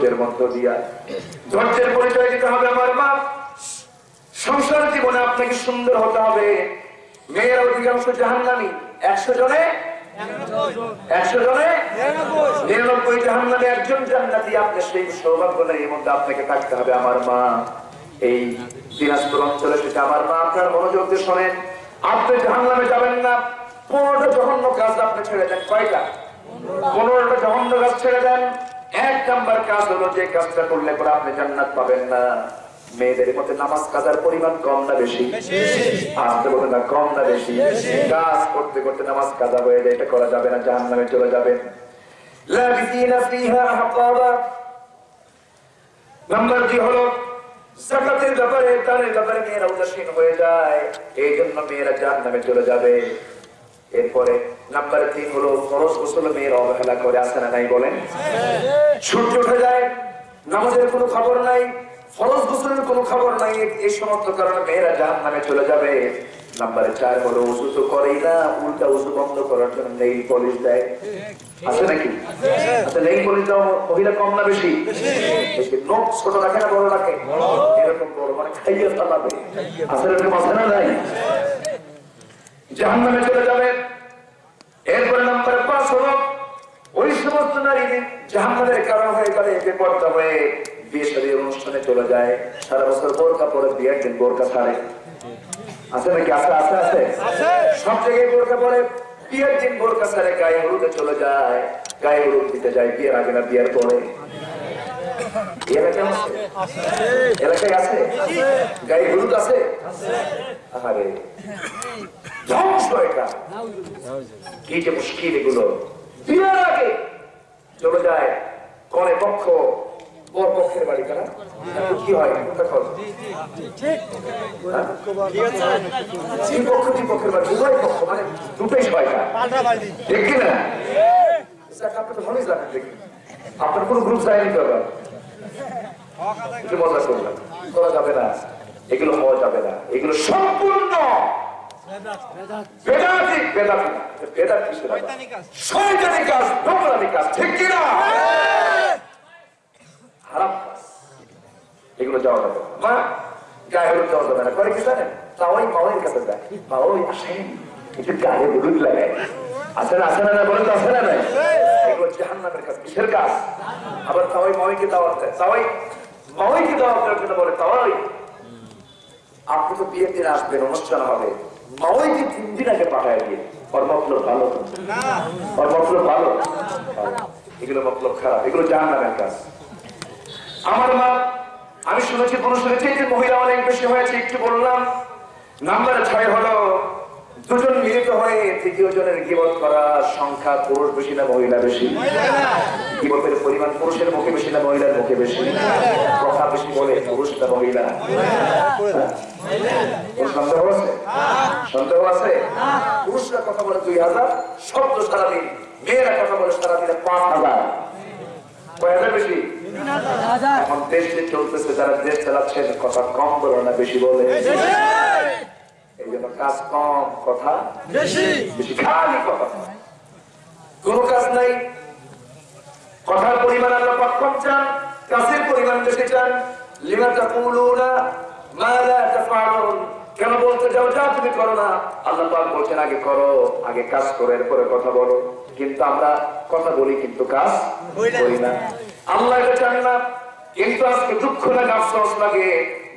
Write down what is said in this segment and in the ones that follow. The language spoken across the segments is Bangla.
ধৈর্যের মধ্য দিয়া। ধৈর্যের পরিচয় দিতে হবে আমার মা। সংসার জীবনে আপনাকে সুন্দর হতে হবে। মেয়েরা অধিকাংশ জাহান্নামি। একশো জনে? একশো জনে? মনোযোগ দিয়ে শোনেন। আপনি যাবেন না। পনেরোটা জঘন্য কাজ আপনি ছেড়ে দেন। কয়টা? ছেড়ে দেন। এক নাম্বার কাজ হলো যে কাজটা করলে পরে আপনি জান্নাত পাবেন না। মেয়েদের মধ্যে নামাজ কাজার পরিমাণ কম না বেশি? না, কম না বেশি? কাজ করতে করতে নামাজ কাজা হয়ে যায়, এটা করা যাবে না জাহান নামে চলে যাবে। ব্যাপারে, দানের ব্যাপারে মেয়েরা উদাসীন হয়ে যায়। এই জন্য মেয়েরা জাহান নামে চলে যাবে। এরপরে নাম্বার তিন হলো ফরজ গোসল মেয়েরা অবহেলা করে আসে না নাই বলেন? সূর্য উঠে যায়, নামাজের কোনো খবর নাই, ফরজ গোসলের কোনো খবর নাই এই সমস্ত কারণে মেয়েরা জাহান নামে চলে যাবে। আছে নাকি? আচ্ছা ছোট রাখে না, বড় রাখে? এরকম আসলে জাহান নামে চলে যাবে। এরপরে নাম্বার পাঁচ হলো ওই সমস্ত নারী জাহান্নামের কারণ হয়ে গেলে বেপর্দা হয়ে বিয়ে শাদীর অনুষ্ঠানে চলে যায়। সারা বছর বোরকা পরে বিয়ের দিন বোরকা ছাড়ে। আছে নাকি? আছে আছে আছে? সব জায়গায় বোরকা পরে বিয়ের দিন বোরকা ছাড়ে গায়ে হলুদে চলে যায়। গায়ে হলুদ দিতে যায় বিয়ের আগে না বিয়ের পরে। এলাকায় আছে? এলাকায় আছে? গায়ে হলুদ আছে? আরে ধ্বংস মুশকিল এগুলো। বিয়ের আগে চলে যায় কনে পক্ষ পক্ষের বাড়ি কারা কি হয় তখন? হ্যাঁ? পক্ষের বাড়ি মানে দুটোই শয়তা ঠিক কি না? আপনি তো ভালোই জানেন দেখি। আপনার কোনো গ্রুপ যায়নি তো করা যাবে না। এগুলো হওয়া যাবে না। এগুলো সম্পূর্ণ এগুলো যাওয়া যাবে। মা গায়ে হলুদ যাওয়া যাবে না। করে কি জানেন তাওয়াই মাওয়ের কাছে যায়। মাওয়াই আসেন একটু গায়ে হলুদ লাগায় আছে না আছে না না বলেন তো আছে না নাই? এগুলো জাহান্নামের কাজ কিসের কাজ? আবার তাওয়াই মাওয়াইকে দাওয়াত দেয়। তাওয়াই মাওয়াইকে দাওয়াত দেওয়ার জন্য বলে তাওয়াই। আপনি তো বিয়ের দিন আসবেন অনুষ্ঠান হবে। মাওয়াইকে তিন দিন আগে পাঠায় দিয়ে ওর ভালো। ওর মতলব ভালো? এগুলো মতলব খারাপ, এগুলো জান না কাজ। আমার মা, আমি শুনেছি পুরুষ যে মহিলা অনেক বেশি হয়েছে, একটু বললাম, নাম্বার ছয় হলো। দুজন মিলিত হয়ে তৃতীয় জনের গিবত করা সংখ্যা পুরুষ বেশি না মহিলা বেশি? গিবতের পরিমাণ পুরুষের মুখে বেশি না মহিলার মুখে বেশি? কথা বেশি বলে পুরুষ না মহিলা? হ্যাঁ? সন্দেহ আছে? সন্দেহ আছে? পুরুষরা কথা বলে দুই হাজার শব্দ সারাদিন। মেয়েরা কথা বলে সারাদিনে পাঁচ হাজার। কয় হাজার বেশি? এখন দেশ চলতেছে যারা দেশ চালাচ্ছেন কথা কম বলে না বেশি বলে। কাজ কম কথা খালি কথা। কোন কাজ নাই। কথার পরিমাণ আল্লাহ পাক কম চান কাজের পরিমাণ বেশি চান। লিমা তাকুলুনা মা লা তাফআলুন। কেন বলতে যাও যা তুমি করো না আল্লাহ পাক বলছেন আগে করো আগে কাজ করো এরপরে কথা বলো। কিন্তু আমরা কথা বলি কিন্তু কাজ করি না। আল্লাহ এটা চান না কিন্তু আজকে দুঃখ লাগে আফসোস লাগে।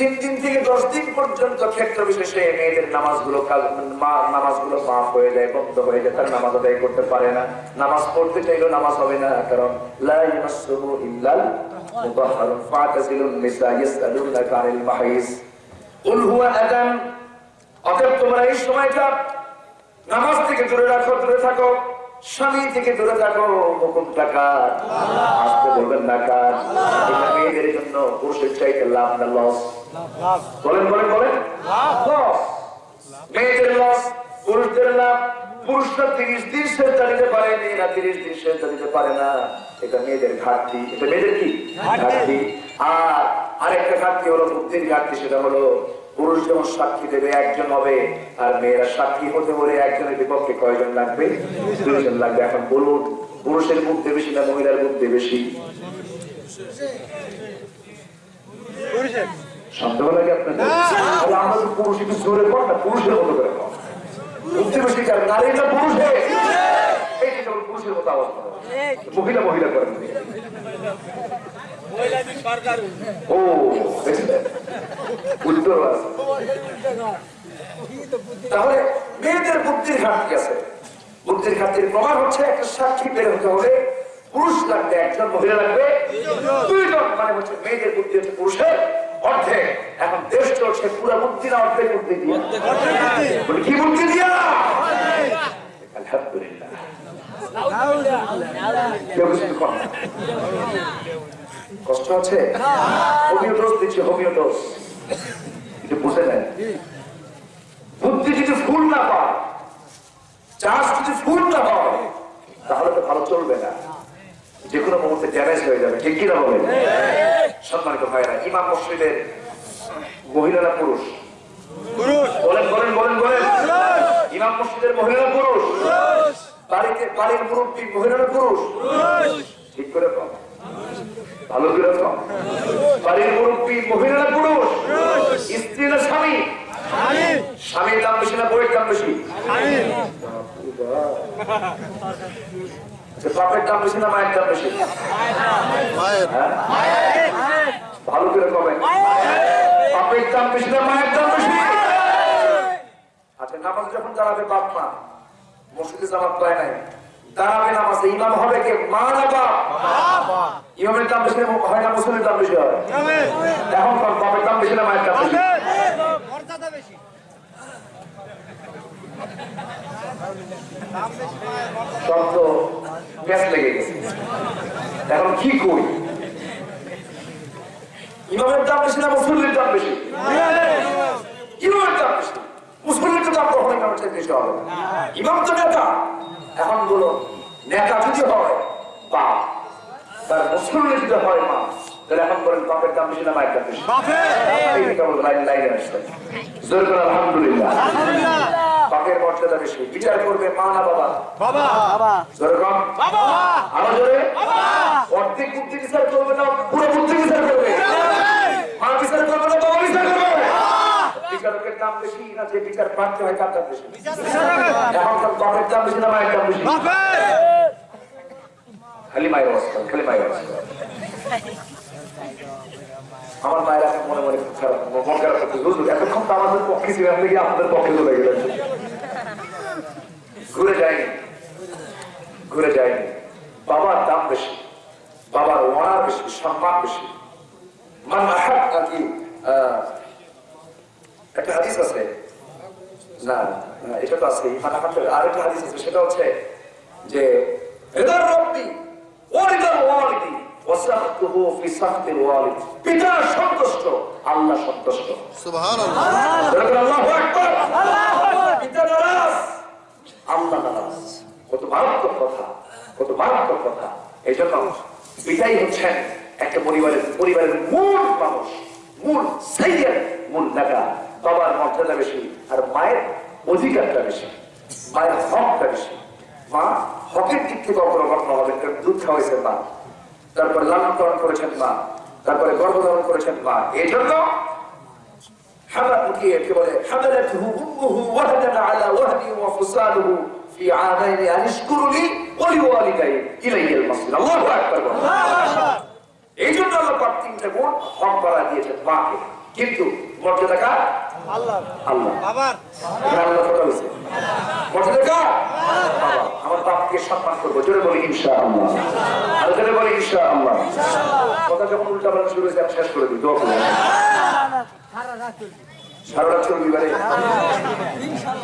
তিন দিন থেকে দশ দিন পর্যন্ত ক্ষেত্র বিশেষে মেয়েদের নামাজগুলো নামাজগুলো মাফ হয়ে যায়, বন্ধ হয়ে যায়, তার নামাজ আদায় করতে পারে না। নামাজ পড়তে চাইলেও নামাজ হবে না, কারণ তোমরা এই সময়টা নামাজ থেকে দূরে রাখো, দূরে থাকো। স্বামী থেকে দূরে থাকো হুকুম টাকা আসতে বলবেন এটা মেয়েদের জন্য পুরুষের চাইতে লাভ না লস। বলেন বলেন বলেন। লস। মেয়েদের লস পুরুষদের লাভ। পুরুষরা তিরিশ দিন সেজদা দিতে পারে মেয়েরা তিরিশ দিন সেজদা দিতে পারে না। এটা মেয়েদের ঘাটতি। এটা মেয়েদের কি? ঘাটতি। আর আরেকটা ঘাটতি হলো বুদ্ধির ঘাটতি সেটা হলো পুরুষ যেমন সাক্ষী দেবে একজন হবে আর মেয়েরা সাক্ষী হতে বলে একজনের বিপক্ষে কয়জন লাগবে? দুইজন লাগবে। এখন বলুন পুরুষের বুদ্ধি বেশি না মহিলার বুদ্ধি বেশি? সন্দেহ লাগে আপনাদের? তাহলে পুরুষ একটু জোরে কর না পুরুষের মতো করে কর বুদ্ধি বেশি কার পুরুষে পুরুষের? মতো আওয়াজ মহিলা মহিলা করেন। ও? আছে তাহলে মেয়েদের বুদ্ধির ঘাটতি আছে। বুদ্ধির ঘাটতির প্রমাণ হচ্ছে একটা সাক্ষী বের হতে হলে পুরুষ লাগবে একজন মহিলা লাগবে। দুইজন মানে হচ্ছে মেয়েদের বুদ্ধি হচ্ছে পুরুষের অর্ধেক। এখন দেশ চলছে পুরো বুদ্ধি না অর্ধেক বুদ্ধি দিয়ে। কি বুদ্ধি দিয়া? আলহামদুলিল্লাহ। কেউ কিছু কর না। কষ্ট আছে? হোমিও ডোজ দিচ্ছি হোমিও ডোজ এটা বুঝে নেন বুদ্ধি যদি ফুল না পায় চাষ যদি ফুল না হয় তাহলে তো ভালো চলবে না। যে কোনো মুহূর্তে ড্যামেজ হয়ে যাবে। ঠিক কিনা বলে সম্মানিত ভাইরা ইমাম মসজিদের মহিলারা পুরুষ। বলেন বলেন বলেন বলেন। ইমাম মসজিদের মহিলারা পুরুষ। বাড়িতে বাড়ির মুরব্বী মহিলারা পুরুষ। ঠিক করে কম ভালো করে কম বাড়ির মুরব্বী মহিলারা পুরুষ? স্ত্রী না স্বামী? স্বামীর দাম বেশি না বইয়ের দাম বেশি? আচ্ছা, বাপের দাম বেশি না মায়ের দাম বেশি? হ্যাঁ? ভালো করে কবেন বাপের দাম বেশি না মায়ের দাম বেশি? আচ্ছা নামাজ যখন দাঁড়াবে বাপ মা মসজিদে জামাত পায় নাই। দাঁড়াবে নামাজে ইমাম হবে কে? মা না বাপ? ইমামের দাম বেশি না- এখন বাপের দাম বেশি না, মায়ের দাম বেশি? এখন কি করি? ইমামের দাম বেশি না মুসলিমের দাম বেশি? ইমামের দাম বেশি মুসলিমের দাম কখনো ইমামের বেশি হবে ইমাম তো নেতা। এখন বলো নেতা যদি হয় বাপ। তার মুসলিমের যদি হয় মা। তাহলে এখন বলেন বাপের দাম বেশি না মায়ের দাম বেশি? জোর করে আলহামদুলিল্লাহ। বাপের মর্যাদা বেশি। বিচার করবে মা না বাবা? জোরে কম। আরও জোরে? অর্ধেক বুদ্ধি বিচার করবে না পুরো বুদ্ধি বিচার করবে। মা বিচার করবে না বাবা? বিচার করবে বিচারকের দাম বেশি না যে বিচার প্রাপ্ত হয় তার দাম বেশি? এখন দাম বেশি না মায়ের দাম বেশি? খালি মায়ের অবস্থা খালি মায়ের অবস্থা। আমার মায়ের এখন মনে মনে খুব খারাপ মন খারাপ করতে বুঝলো এতক্ষণ তো আমাদের পক্ষে ছিলাম দেখি আপনাদের পক্ষে চলে গেলেন ঘুরে যায়নি ঘুরে যায়নি। বাবার দাম বেশি বাবার ওনার বেশি সম্মান বেশি। মান আহাব নাকি আহ, একটা হাদিস আছে। না না, এটা তো আছে ইমান আহাবের আরেকটা হাদিস আছে সেটা হচ্ছে যে রিদার রব্বি ও ওয়ালিদি ওয়াসাহতুহু ফি সাহতিল ওয়ালিদ। পিতা সন্তুষ্ট আল্লাহ সন্তুষ্ট। সুবহানাল্লাহ। বলবেন আল্লাহু আকবার। পিতা নারাজ আল্লাহ নারাজ। কত মারাত্মক কথা কত মারাত্মক কথা। এই জন্য পিতাই হচ্ছেন একটা পরিবারের পরিবারের মূল মানুষ মূল সাইয়ের মূল নেতা বাবার মর্যাদা বেশি আর মায়ের অধিকারটা বেশি মায়ের হকটা বেশি। মা হকের দিক থেকে অগ্রগণ্য হবে দুধ খাওয়াইছে মা। তারপরে লালন পালন করেছেন মা তারপরে গর্ভধারণ করেছেন মা। এই জন্য কিন্তু মর্যাদা কার? আল্লাহ। আল্লাহ। এখানে আল্লাহ কথা হয়েছে মর্যাদা কার বাবা আমার বাপকে সম্মান করব। জোরে বলি ইনশা আল্লাহ আর জোরে বলি ইনশা আল্লাহ কথা যখন উল্টা পাল্টা শুরু হয়েছে আমি শেষ করে দিই। দোয়া করে সারা রাত চলবি বারে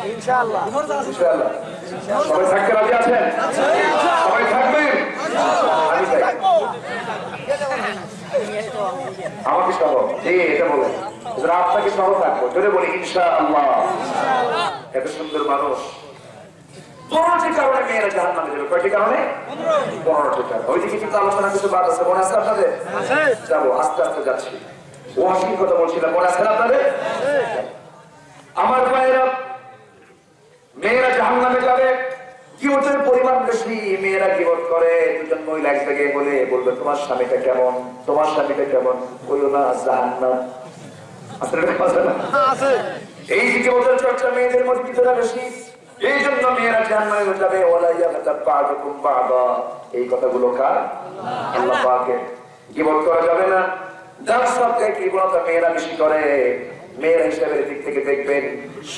ইনশাআল্লাহ। সবাই থাকতে রাজি আছেন? সবাই থাকবেন? আমি চাই আমাকে সহ জি এটা বলেন এবার আপনাকে সহ থাকব জোরে বলি ইনশা আল্লাহ এত সুন্দর মানুষ। পনেরোটি কারণে মেয়েরা জাহান নামে যাবে। কয়টি কারণে? পনেরোটি কারণে। ওইদিকে কিন্তু আলোচনা কিছু বাদ আছে। মনে আছে আপনাদের? যাব আস্তে আস্তে যাচ্ছি। কথা বলছিলাম। মনে আছে আপনাদের? আমার ভাইয়েরা মেয়েরা জাহান নামে যাবে। কিবতের পরিমাণ বেশি মেয়েরা কিবত করে দুজন মহিলা এক জায়গায় বলে বলবে তোমার স্বামীটা কেমন? তোমার স্বামীটা কেমন? বলল না জাহান না। না। এই যে কিবতের চর্চা মেয়েদের মধ্যে বেশি এই জন্য মেয়েরা যাবে। কথাগুলো কার? আল্লাহ পাকের। কিবত করা যাবে না। যার মেয়েরা বেশি করে মেয়ের হিসেবে দিক থেকে দেখবেন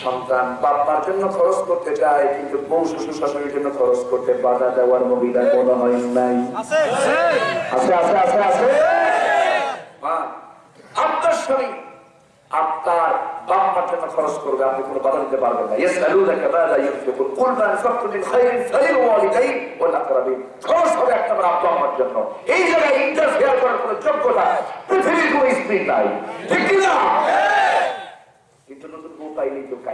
সন্তান বাপ্পার জন্য খরচ করতে চায় কিন্তু বউ শ্বশুর শাশুড়ির জন্য খরচ করতে বাধা দেওয়ার মহিলা মনে হয় নাই। আছে আছে। আছে আছে আপনার আপনার বাপ্পার জন্য খরচ করবে আপনি কোনো বাধা দিতে পারবেন না। ইয়াসআলুনাকা মাযা ইউনফিকুন কুল মা আনফাকতু খায়রিন ফালিল ওয়ালিদাইন ওয়াল আকরাবিন খরচ হবে আপনার আব্বা আম্মার জন্য। এই জায়গায় ইন্টারফেয়ার করার কোনো যোগ্যতা পৃথিবীর কোনো স্ত্রী নাই। ঠিক না কিন্তু নতুন বউ পাইলেই তো কাইছে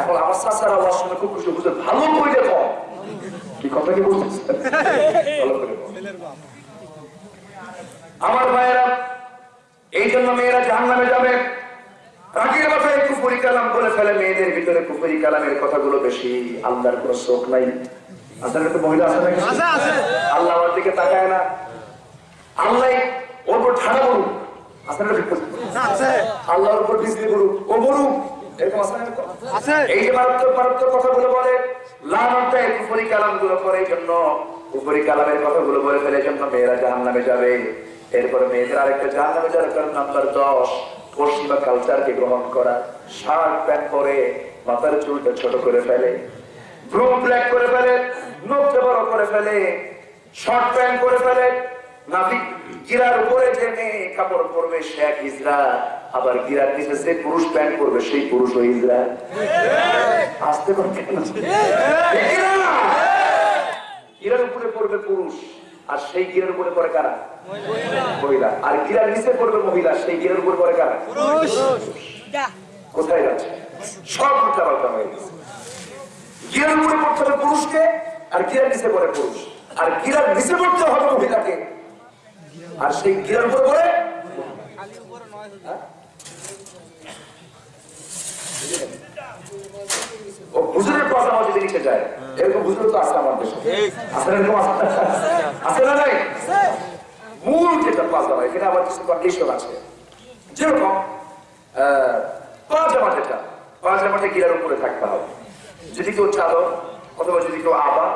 এখন আমার চাচারা আমার সঙ্গে খুব খুশি বুঝে ভালো করে দেখো কি কথা কি বলছিস? ভালো করে আমার ভাইয়েরা এই জন্য মেয়েরা জাহান নামে যাবে। রাগের মাথায় কুফুরি কালাম বলে ফেলে মেয়েদের ভিতরে কুফুরি কালামের কথাগুলো বেশি আল্লাহর কোনো চোখ নাই। তো মহিলা আছে নাকি? আল্লাহ আমার দিকে তাকায় না। আল্লাহ ওর ঠাড়া আসলে আল্লাহর উপর করুক ও বলুক এরকম আছে না এরকম? এই মারাত্মক মারাত্মক কথাগুলো বলে লানটা এই কুফরি করে জন্য কুফরি কালামের কথাগুলো বলে ফেলে জন্য মেয়েরা জাহান নামে যাবে। এরপরে মেয়েদের আরেকটা জাহান নামে যাওয়ার কারণ নাম্বার দশ পশ্চিমা কালচারকে গ্রহণ করা। শার্ট প্যান্ট পরে মাথার চুলটা ছোট করে ফেলে। ব্রু ব্ল্যাক করে ফেলে নখটা বড় করে ফেলে। শর্ট প্যান্ট করে ফেলে। নাভি গিরার উপরে যে মেয়ে কাপড় পরবে সে এক ইজরা আবার গিরার নিচে যে পুরুষ প্যান্ট পরবে সেই পুরুষ ও ইজরা আসতে পারছে না। ঠিক না? গিরার উপরে পড়বে পুরুষ আর সেই গিরার উপরে পড়ে কারা? মহিলা। আর গিরার নিচে পড়বে মহিলা সেই গিরার উপরে পড়ে কারা? কোথায় যাচ্ছে? সব উল্টা পাল্টা হয়ে গেছে। গিরার উপরে পড়তে হবে পুরুষকে আর গিরার নিচে পড়ে পুরুষ। আর গিরার নিচে পড়তে হবে মহিলাকে। আর সেই গিরার উপরে পড়ে? ও হুজুরের কথা আমার যদি নিচে যায় এরকম হুজুর তো আছে আমার দেশে আছে এরকম আছে? আছে না নাই? মূল যেটা পাজামা এখানে আবার কিছু কন্ডিশন আছে। যেরকম আহ, পাজামা যেটা পাজামাটা গিরার উপরে থাকতে হবে। যদি কেউ চাদর অথবা যদি কেউ আবা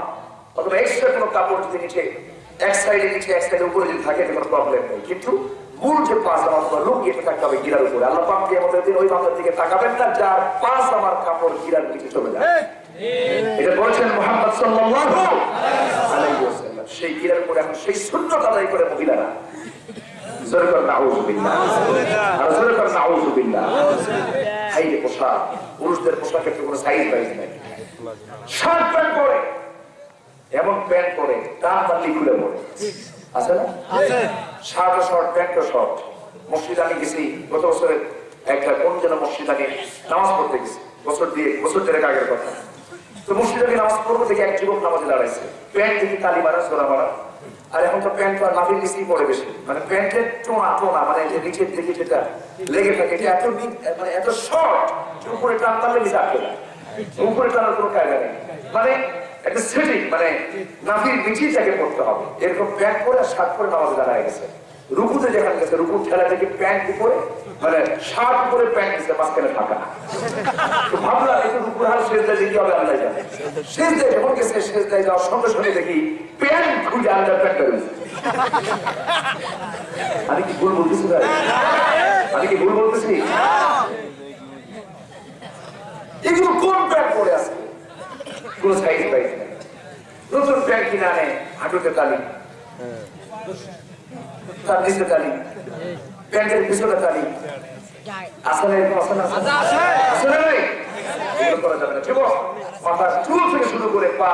অথবা এক্সট্রা কোনো কাপড় যদি নিচে এক সাইডে নিচে এক সাইডে উপরে যদি থাকে কোনো প্রবলেম নেই। কিন্তু মূল যে পাজামা অথবা লুক এটা থাকতে হবে গিরার উপরে। আল্লাহ পাক আমাদের দিন ওই বাংলার দিকে তাকাবেন না যার পাঁচ আমার কাপড় গিরার নিচে চলে যায় এটা বলেছেন মোহাম্মদ সাল্লাল্লাহু আলাইহি ওয়াসাল্লাম। সেই গিরার উপরে এখন সেই সুন্নত আদায় করে মহিলারা। জোরে কর নাউজুবিল্লাহ আর জোরে কর নাউজুবিল্লাহ হাইরে পোশাক। পুরুষদের পোশাকের তো কোনো সাইজ নাই। শার্ট প্যান্ট পরে। তার পাল্লি খুলে পড়ে আছে না? শার্ট শর্ট প্যান্ট শর্ট মসজিদ আমি গেছি গত বছরে একটা কোন যেন মসজিদ আমি নামাজ পড়তে গেছি। বছর দিয়ে বছর দেড়েক আগের কথা। তো মসজিদে আমি নামাজ পড়ব দেখি এক যুবক নামাজে দাঁড়াইছে। প্যান্ট দেখি তালি মারা সোলা মারা। আর এখন তো প্যান্ট আর নাভির নিচেই পড়ে বেশি। মানে প্যান্টের টোনা টোনা মানে যে নিচের দিকে যেটা লেগে থাকে এটা এত নি- মানে এত শর্ট উপরে টান টানলে নিচে আটকে যায়। উপরে টানার কোনো কায়দা নেই। মানে একটা সেটিং মানে নাভির নিচেই তাকে পড়তে হবে। এরকম প্যান্ট পরে আর শার্ট পরে নামাজে দাঁড়ায় গেছে। রুকুতে যেখানে গেছে রুকুর ঠেলা থেকে প্যান্ট উপরে মানে শার্ট উপরে প্যান্ট নিচে মাঝখানে তো ভাবলাম একটু রুকুর হাল শেষ দেয় কি হবে, আল্লাহ জানে। শেষ দেয় যখন গেছে, শেষ দেয় যাওয়ার সঙ্গে সঙ্গে দেখি প্যান্ট খুঁজে আন্ডার প্যান্ট বেরোচ্ছে আমি কি ভুল বলতেছি আমি কি ভুল বলতেছি? এগুলো কোন প্যান্ট পরে আছে? কোন সাইজ পাইছে নতুন প্যান্ট কিনে আনে, হাঁটুতে তালি। তার নিচে তালি। প্যান্টের পিছনে তালি। আসলে না আসলে করা পা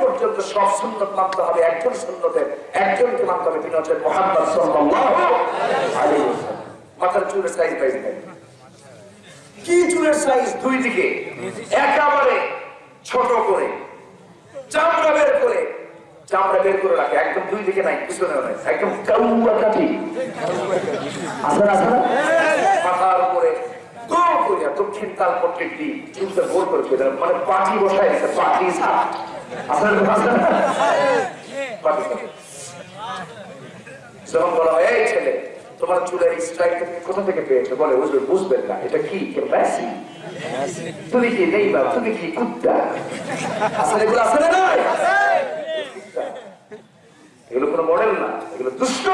পর্যন্ত সব সুন্নত মানতে একজন সুন্নতের একজনকে মানতে হবে। তিনি হচ্ছেন মোহাম্মদ মাথার চুলের সাইজ পাইজ নাই কি চুলের সাইজ দুই দিকে। একেবারে ছোট করে, চামড়া বের করে এই ছেলে, তোমার চুলের স্ট্রাইক কোথা থেকে পেয়েছে? বলে বুঝবে বুঝবেন না, এটা কি? তুমি কি নেই বা তুমি কি কুত্তা আসলে এগুলো আসলে এগুলো কোনো মডেল না এগুলো দুষ্ট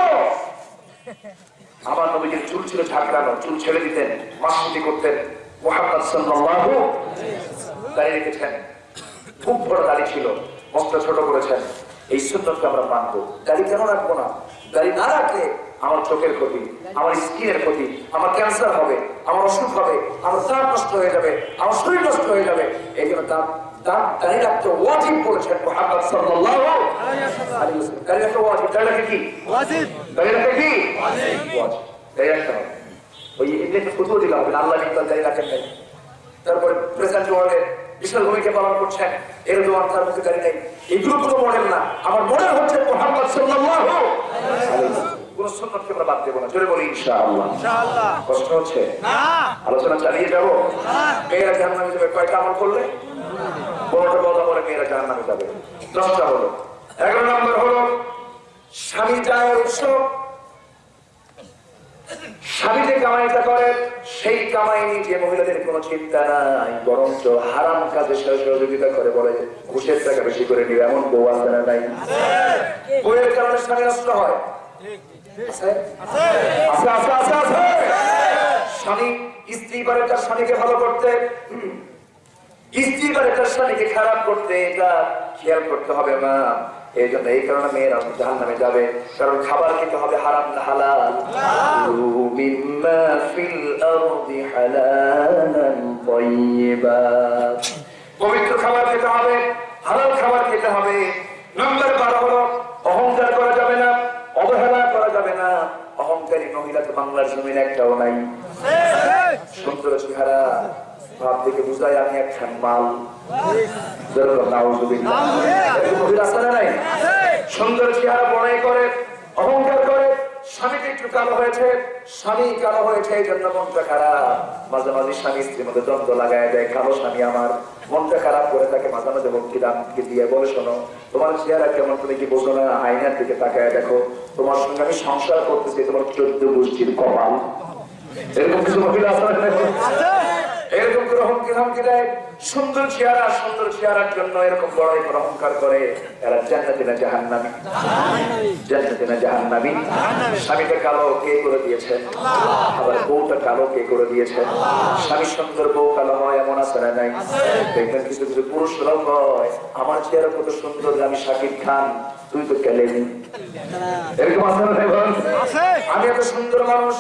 আমার নবীজির চুল ছিল ঝাঁকড়ানো চুল ছেড়ে দিতেন মাসুতি করতেন মোহাম্মদ সাল্লাল্লাহু দাঁড়িয়ে রেখেছেন খুব বড় দাড়ি ছিল মস্ত ছোট করেছেন। এই সুন্দরকে আমরা মানবো। দাড়ি কেন রাখব না? দাড়ি না রাখলে আমার চোখের ক্ষতি আমার স্কিনের ক্ষতি আমার ক্যান্সার হবে আমার অসুখ হবে আমার দাঁত নষ্ট হয়ে যাবে আমার শরীর নষ্ট হয়ে যাবে। এই জন্য দাঁত দাঁত দাড়ি রাখতে ওয়াজিব বলেছেন মোহাম্মদ সাল্লাল্লাহু আলাইহি ওয়াসাল্লাম। দাড়ি রাখতে ওয়াজিব দাড়ি রাখতে কি? দাড়ি রাখতে কি? ওয়াজিব। দাড়ি রাখতে হবে। ওই এমনি একটা দিলাম আল্লাহ নিকাল দাড়ি রাখেন নাই। তারপরে প্রেসিডেন্ট ওয়ার্ডে বিশাল ভূমিকা পালন করছেন। এরদোয়ান তার মুখে গাড়ি নেই। এগুলো কোনো মডেল না। আমার মডেল হচ্ছে মোহাম্মদ সাল্লাল্লাহু আলাইহি কোন সুন্নতকে আমরা বাদ দেবো না। জোরে বলি ইনশাআল্লাহ। কষ্ট হচ্ছে আলোচনা চালিয়ে যাব? মেয়েরা জাহান্নামে যাবে কয়টা আমল করলে? পনেরোটা বদা করে মেয়েরা জাহান্নামে যাবে। দশটা হলো। এগারো নম্বর হলো স্বামী যায় উৎসব স্বামী যে কামাইটা করে সেই কামাই নিয়ে যে মহিলাদের কোনো চিন্তা নাই বরঞ্চ হারাম কাজে সহযোগিতা করে বলে ঘুষের টাকা বেশি করে নিবে এমন বউ আছে না নাই? বউয়ের কারণে স্বামী নষ্ট হয়। আছে জাহান নামে যাবে। কারণ খাবার খেতে হবে হারাম না হালাল। পবিত্র খাবার খেতে হবে, হালাল খাবার খেতে হবে। নম্বর বারো অহংকার করা যাবে না অবহেলা করা যাবে না অহংকারী মহিলা তো বাংলার জমিন একটাও নাই। সুন্দর চেহারা, ভাব থেকে বুঝায় আমি একখান মাল? সুন্দর চেহারা বড়াই করে, অহংকার করে স্বামীকে একটু কালো হয়েছে, স্বামী কালো হয়েছে, এই জন্য মনটা খারাপ। মাঝে মাঝে স্বামী স্ত্রীর মধ্যে দ্বন্দ্ব লাগায় দেয়, কালো স্বামী আমার, মনটা খারাপ করে তাকে মাঝে মাঝে ভক্তি দামকে দিয়ে বলে, শোনো, তোমার চেহারা কেমন তুমি কি বোঝো না? আয়নার দিকে তাকায় দেখো, তোমার সঙ্গে আমি সংসার করতেছি, তোমার চোদ্দ গোষ্ঠীর কপাল। এরকম কিছু মহিলা আছে? এরকম করে হুমকি ধামকি দেয়। সুন্দর চেহারা সুন্দর চেহারার জন্য এরকম বড়াই করে অহংকার করে। এরা জান্নাতি না জাহান্নামী? জান্নাতি না জাহান্নামী? স্বামীটা কালো কে করে দিয়েছে? আবার বউটা কালো কে করে দিয়েছে? স্বামী সুন্দর বউ কালো হয় এমন আছে না নাই? দেখবেন কিছু কিছু পুরুষরাও হয় আমার চেহারা কত সুন্দর আমি শাকিব খান তুই তো কেলেনি এরকম আছে না আমি এত সুন্দর মানুষ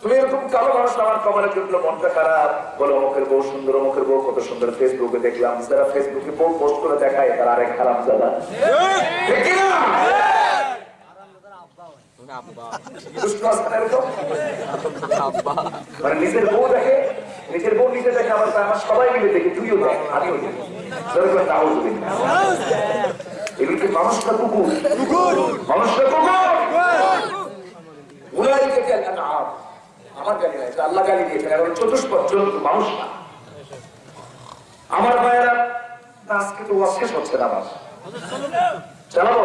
তুমি এরকম কালো মানুষ আমার কপালে জুটলো মনটা খারাপ। বলে অমুকের বউ সুন্দর অমুকের বউ কত সুন্দর। ফেসবুকে দেখলাম যারা ফেসবুকে বউ পোস্ট করে দেখায় তারা আরেক খারাপ দাদা এরকম? মানে নিজের বউ দেখে নিজের বউ নিজে দেখে আমার সবাই মিলে দেখি তুইও দেখ আমিও দেখি। এগুলো মানুষটা কুকুর? মানুষটা কুকুর? আমার গালি নাই আল্লাহ গালি দিয়েছেন এখন চতুষ্পদ জন্তু মানুষ না। আমার ভাইয়েরা আজকে তো শেষ হচ্ছে না আমার চালাবো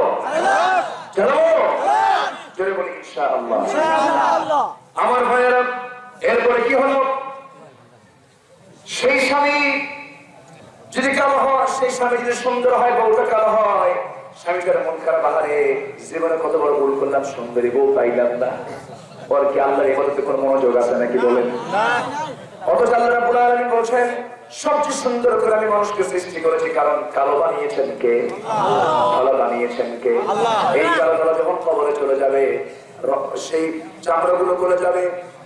চালাবো জোরে বলি ইনশাআল্লাহ। আমার ভাইয়েরা এরপরে কি হলো? সেই স্বামী যদি কালো হয় সেই স্বামী যদি সুন্দর হয় বউটা কালো হয় স্বামীটার মন খারাপ আহারে জীবনে কত বড় ভুল করলাম সুন্দরী বউ পাইলাম না। ওর কি আল্লাহর এবাদতে কোনো মনোযোগ আছে নাকি বলেন? অথচ আল্লাহ রাব্বুল আলামিন বলছেন সবচেয়ে সুন্দর করে আমি মানুষকে সৃষ্টি করেছি কারণ কালো বানিয়েছেন কে? ভালো বানিয়েছেন কে? এই কালো কালো যখন কবরে চলে যাবে সেই চামড়াগুলো গলে যাবে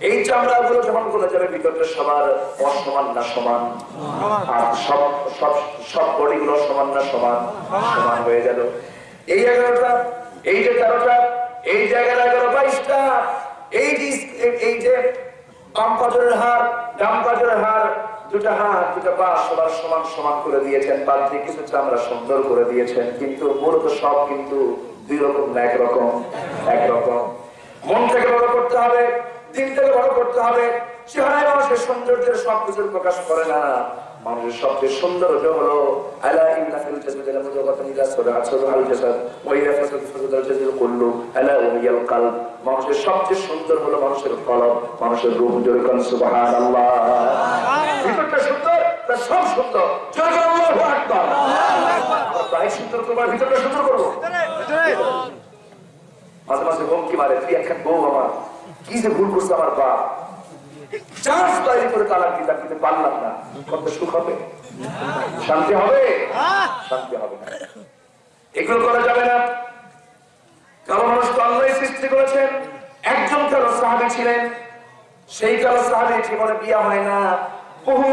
এই চামড়াগুলো যখন গলে যাবে ভিতরটা সবার অসমান না সমান? আর সব সব সব বডিগুলো সমান না সমান? সমান হয়ে গেল। এই এগারোটা এই যে তেরোটা এই জায়গার এগারো বাইশটা এই যে হার হার, দুটা দুটা পা সবার সমান সমান করে দিয়েছেন। পাত্রে কিছু সুন্দর করে দিয়েছেন। কিন্তু মূলত সব কিন্তু দুই রকম না একরকম একরকম মন থেকে বড় করতে হবে দিন থেকে বড় করতে হবে। চেহারায় মানুষের সৌন্দর্যের সব কিছুর প্রকাশ করে না। মানুষের সবচেয়ে সুন্দর হলো আলা ইন্না ফিল জাসাদি লামুদাগাতান সাদা সাদা জাসাদ ওয়া ফাসাদ ফাসাদ কুল্লু আলা ওয়াহিয়াল কলব। মানুষের সবচেয়ে সুন্দর হলো মানুষের কলব মানুষের রূহ জোরে কোন সুবহানাল্লাহ। ভিতরটা সুন্দর তার সব সুন্দর। জোরে কোন আল্লাহু আকবার। আর সুন্দর তোমার ভিতরটা সুন্দর করব। মাঝে মাঝে হুমকি মারে তুই একখান বউ আমার। কি যে ভুল করছে আমার বাপ। চান্স তৈরি করে তালাক কিন্তু পারলাম না? কত সুখ হবে? শান্তি হবে? শান্তি হবে এগুলো করা যাবে না। কারও মানুষ তো সৃষ্টি করেছেন। একজন কারও সাহাবি ছিলেন। সেই কারও সাহাবি জীবনে বিয়া হয় না। বহু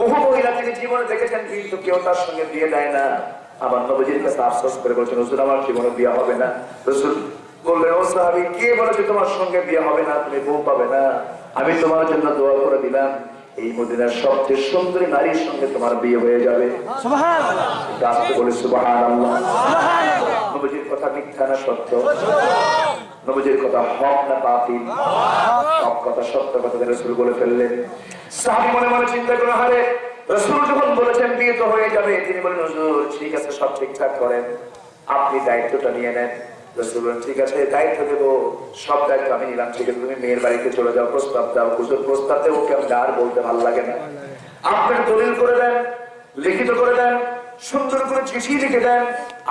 বহু মহিলা তিনি জীবনে দেখেছেন, কিন্তু কেউ তার সঙ্গে বিয়ে দেয় না। আমার নবজির কাছে আশ্বাস করে বলছেন, হুজুর, আমার জীবনে বিয়ে হবে না। রসুল বললেন, ও সাহাবি, কে বলেছে তোমার সঙ্গে বিয়ে হবে না? তুমি বউ পাবে না। আমি তোমার জন্য দোয়া করে দিলাম। এই মদিনার সবচেয়ে সুন্দরী নারীর সঙ্গে তোমার বিয়ে হয়ে যাবে। রাস্তে বলে সুবাহ নবজির কথা মিথ্যা না সত্য। নবজির কথা হক না বাতিল। সব কথা সত্য কথা রসুল বলে ফেললেন। সাহাবি মনে মনে চিন্তা করে হারে রসুল যখন বলেছেন বিয়ে তো হয়ে যাবে তিনি বলেন ঠিক আছে সব ঠিকঠাক করেন। আপনি দায়িত্বটা নিয়ে নেন। ঠিক আছে, দায়িত্ব দেবো। সব দায়িত্ব আমি নিলাম, ঠিক আছে, তুমি মেয়ের বাড়িতে চলে যাও, প্রস্তাব দাও। হুজুর প্রস্তাব দেবো কেমন আর বলতে ভালো লাগে না? আপনার দলিল করে দেন, লিখিত করে দেন, সুন্দর করে চিঠি লিখে দেন।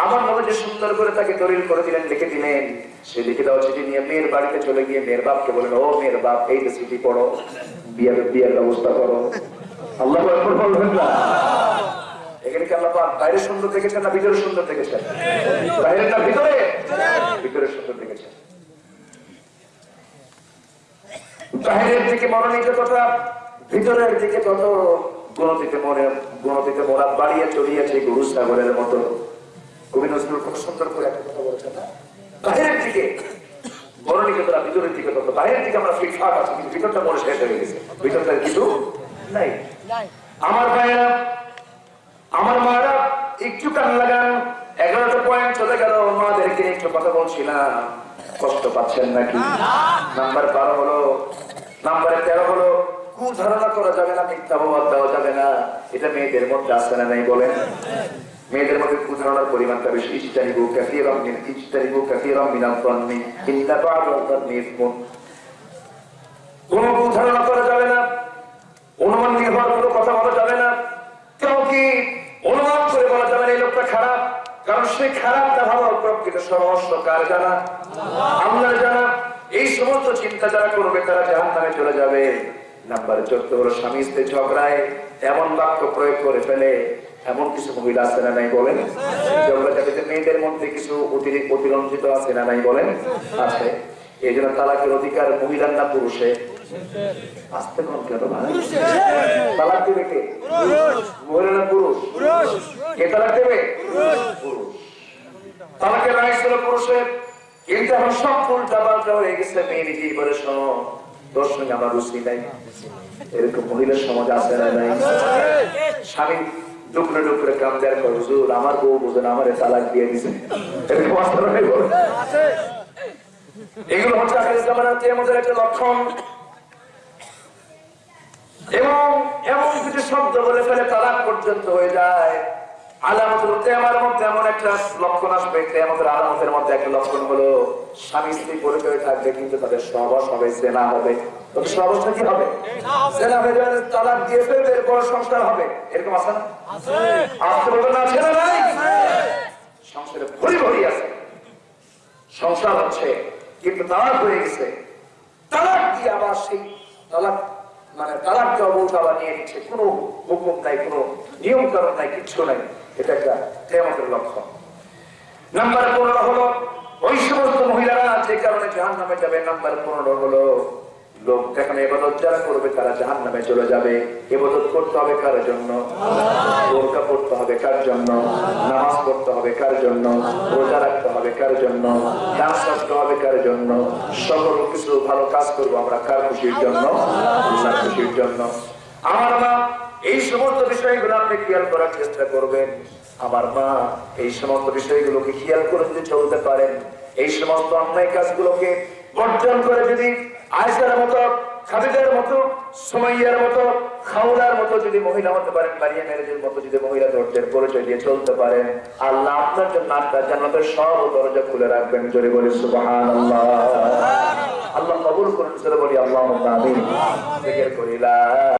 আমার মনে যে সুন্দর করে তাকে দলিল করে দিলেন, লিখে দিলেন, সে লিখে দেওয়া চিঠি নিয়ে মেয়ের বাড়িতে চলে গিয়ে মেয়ের বাপকে বলেন ও মেয়ের বাপ, এই যে চিঠি পড়ো, বিয়ের বিয়ের ব্যবস্থা করো। আল্লাহ বলবেন না? এখানে কি আল্লাহ পাক বাইরে সুন্দর দেখেছেন না ভিতরে সুন্দর দেখেছেন? বাইরে না ভিতরে? ভিতরে সুন্দর দেখেছেন। বাহিরের দিকে মনোনীত কথা ভিতরের দিকে তত গণতিতে মনে গণতিতে মোরা বাড়িয়ে চড়িয়েছে গরু সাগরের মতো। কবি নজরুল খুব সুন্দর করে একটা কথা বলেছেন না? বাহিরের দিকে মনোনীত করা ভিতরের দিকে তত। বাইরের দিকে আমরা ফিটফাট আছি কিন্তু ভিতরটা মনে শেষ হয়ে গেছে। ভিতরটা কিছু নাই। আমার ভাইয়েরা আমার মারা একটু কান লাগান। এগারোটা পয়েন্ট চলে গেল মাদেরকে একটু কথা বলছিলাম। কষ্ট পাচ্ছেন নাকি? নাম্বার বারো হলো নাম্বার তেরো হলো করা যাবে না মিথ্যা দেওয়া যাবে না। এটা মেয়েদের মধ্যে আসবে না নাই বলেন? মেয়েদের মধ্যে কুধারণার পরিমাণটা বেশি। ইস্তারিবু কাসীরাম মিন ইস্তারিবু কাসীরাম মিনাল যান্নি ইন্না বা'দাল যান্নি ইসমুন। কোন কুধারণা করা যাবে না। অনুমান নির্ভর কোনো কথা বলা যাবে না কেউ কি অনুমান করে বলা যাবে না এই লোকটা খারাপ কারণ সে খারাপ না ভালো প্রকৃত সমস্ত কার জানা? আল্লাহর জানা? এই সমস্ত চিন্তা যারা করবে তারা জাহান নামে চলে যাবে। নাম্বার চোদ্দ হলো স্বামী স্ত্রী ঝগড়ায় এমন বাক্য প্রয়োগ করে ফেলে এমন কিছু মহিলা আছে না নাই বলেন? ঝগড়া জাতিতে মেয়েদের মধ্যে কিছু অতিরিক্ত অতিরঞ্জিত আছে না নাই বলেন? আছে। এই জন্য তালাকের অধিকার মহিলার না পুরুষে? আসতে কম কেন তালাক দেবে কে? মহিলা না পুরুষ? কে তালাক দেবে? পুরুষ। তালাকের রায় ছিল পুরুষের। কিন্তু এখন সব উল্টা পাল্টা হয়ে গেছে, মেয়ে নিজেই বলে শোনো আমার করে বউ আমারে তালাক দিয়ে দিছে? এগুলো হচ্ছে একটা লক্ষণ। এবং এমন কিছু শব্দ বলে ফেলে তালাক পর্যন্ত হয়ে যায়। আলামতের তেমার মধ্যে এমন একটা লক্ষণ আসবে তেমাদের আলামতের মধ্যে একটা লক্ষণ হলো স্বামী স্ত্রী পরিচয় থাকবে কিন্তু তাদের সহবাস হবে সেনা হবে। তবে সহবাসটা কি হবে? সেনা হয়ে যাবে তালাক দিয়ে ফেলবে এরপর সংসার হবে। এরকম আছে না? আসতে বলবে না আছে না নাই সংসারে ভরি ভরি আছে। সংসার হচ্ছে কিন্তু তালাক হয়ে গেছে। তালাক দিয়ে আবার সেই তালাক মানে তালাক দেওয়া আবার নিয়ে নিচ্ছে। কোনো হুকুম নাই কোনো নিয়ম কারণ নাই কিচ্ছু নাই। এটা একটা কেমতের লক্ষণ। নাম্বার পনেরো হলো, ওই সমস্ত মহিলারা যে কারণে জাহান নামে যাবে, নাম্বার পনেরো হলো, লোক যেখানে এবাদত যারা করবে, তারা জাহান নামে চলে যাবে। এবাদত করতে হবে কার জন্য? বোরকা পড়তে হবে কার জন্য? নামাজ পড়তে হবে কার জন্য? রোজা রাখতে হবে কার জন্য? ডান্স করতে হবে কার জন্য? সকল কিছু ভালো কাজ করব আমরা কার খুশির জন্য? খুশির জন্য। আমার মা এই সমস্ত বিষয়গুলো আপনি খেয়াল করার চেষ্টা করবেন। আমার মা এই সমস্ত বিষয়গুলোকে খেয়াল করে যদি চলতে পারেন এই সমস্ত অন্যায় কাজগুলোকে বর্জন করে যদি আয়সার মতো খাবিদের মতো সুমাইয়ার মতো খাওলার মতো যদি মহিলা হতে পারেন মারিয়া ম্যারেজের মতো যদি মহিলা ধৈর্যের পরিচয় দিয়ে চলতে পারেন আল্লাহ আপনার জন্য আপনার জান্নাতের সব দরজা খুলে রাখবেন। জোরে বলি সুবহানাল্লাহ। আল্লাহ কবুল করুন জোরে বলি আল্লাহ আমিন জিকির করিলা